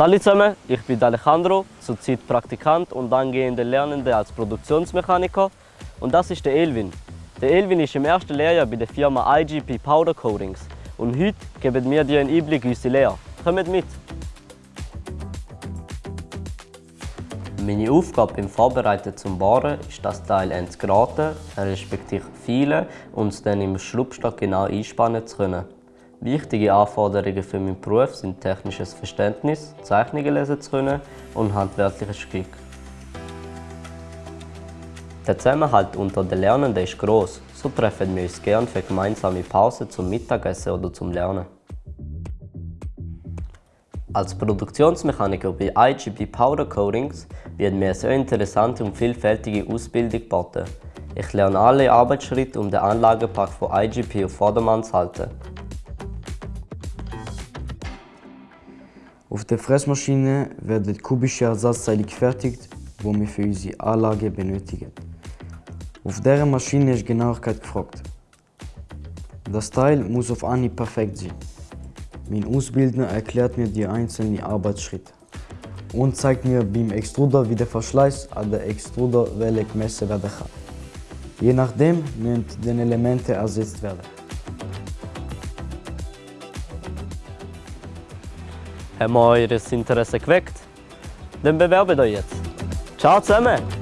Hallo zusammen, ich bin Alejandro, zurzeit Praktikant und angehender Lernender als Produktionsmechaniker. Und das ist der Elvin. Der Elvin ist im ersten Lehrjahr bei der Firma IGP Powder Coatings. Und heute geben wir dir einen Einblick in unsere Lehre. Kommt mit! Meine Aufgabe beim Vorbereiten zum Bohren ist das Teil zu geraten, respektive feilen und es dann im Schlupfstock genau einspannen zu können. Wichtige Anforderungen für meinen Beruf sind technisches Verständnis, Zeichnungen lesen zu können und handwerkliches Glück. Der Zusammenhalt unter den Lernenden ist gross, so treffen wir uns gerne für gemeinsame Pausen zum Mittagessen oder zum Lernen. Als Produktionsmechaniker bei IGB Powder Coatings wird mir eine sehr interessante und vielfältige Ausbildung geboten. Ich lerne alle Arbeitsschritte, um den Anlagepark von IGP auf Vordermann zu halten. Auf der Fressmaschine werden kubische Ersatzteile gefertigt, die wir für unsere Anlage benötigen. Auf dieser Maschine ist Genauigkeit gefragt. Das Teil muss auf Anhieb perfekt sein. Mein Ausbildner erklärt mir die einzelnen Arbeitsschritte und zeigt mir beim Extruder, wie der Verschleiß an der Extruderwelle gemessen werden kann. Je nachdem müssen die Elemente ersetzt werden. Haben wir euer Interesse geweckt? Dann bewerbt euch jetzt. Ciao zusammen!